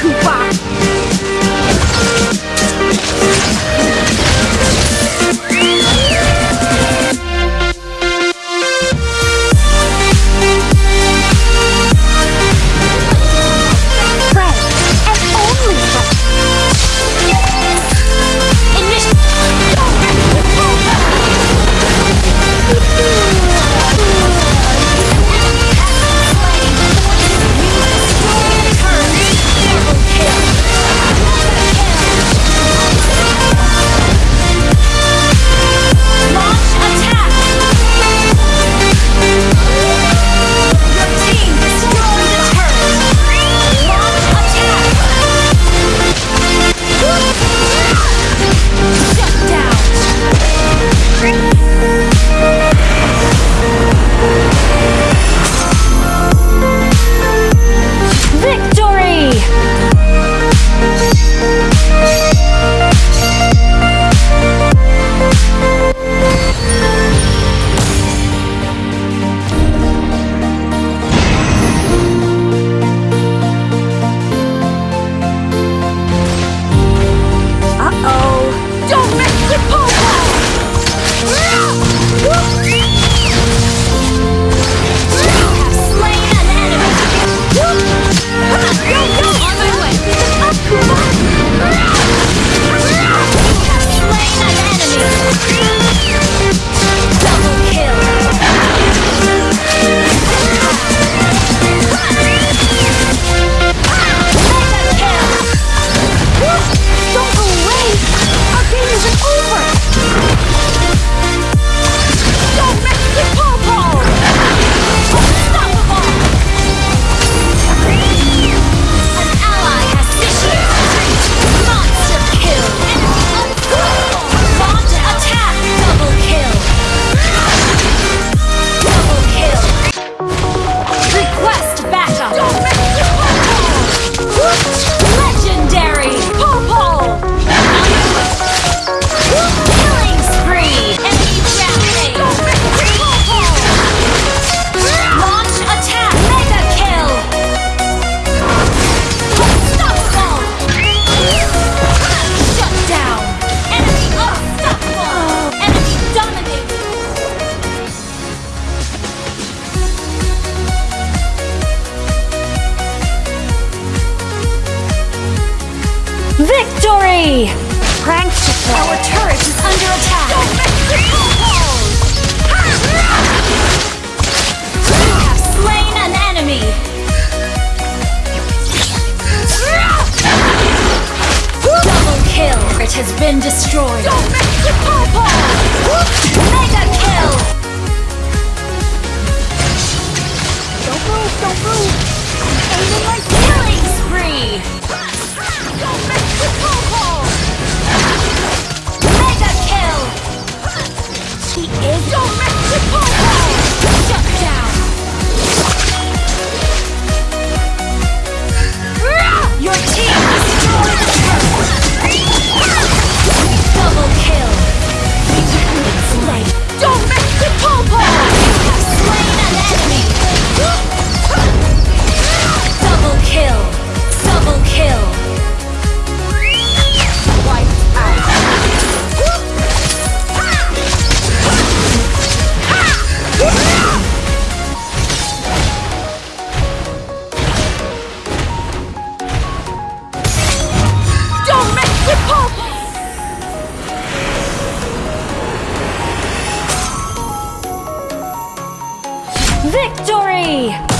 Cooper. Victory! Prank Our turret is under attack. You have slain an enemy. Double kill. It has been destroyed. Mega kill. Don't move, don't move. Victory!